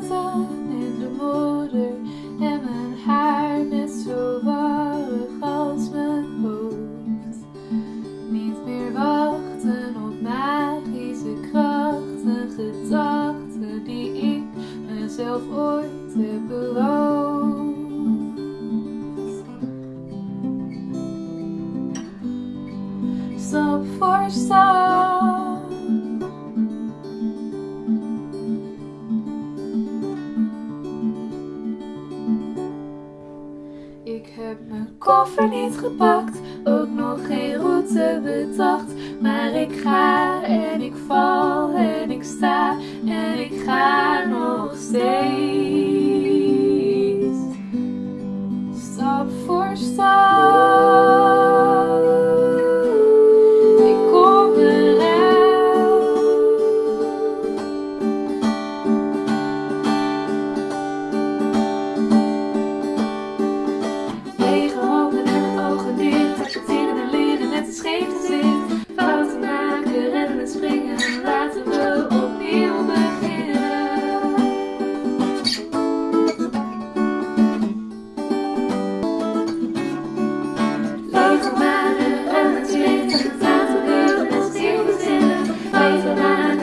in de modder en mijn haar net zo warrig als mijn hoofd. Niet meer wachten op magische krachten, gedachten die ik mezelf ooit heb beloofd. Stap voor. koffer niet gepakt, ook nog geen route bedacht. Maar ik ga en ik val en ik sta en ik ga nog steeds. Stap voor stap.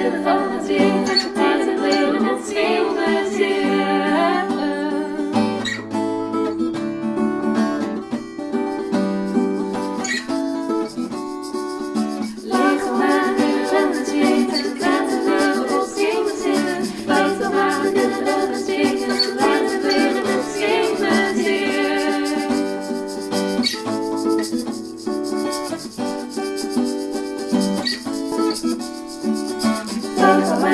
verdade. Thank you.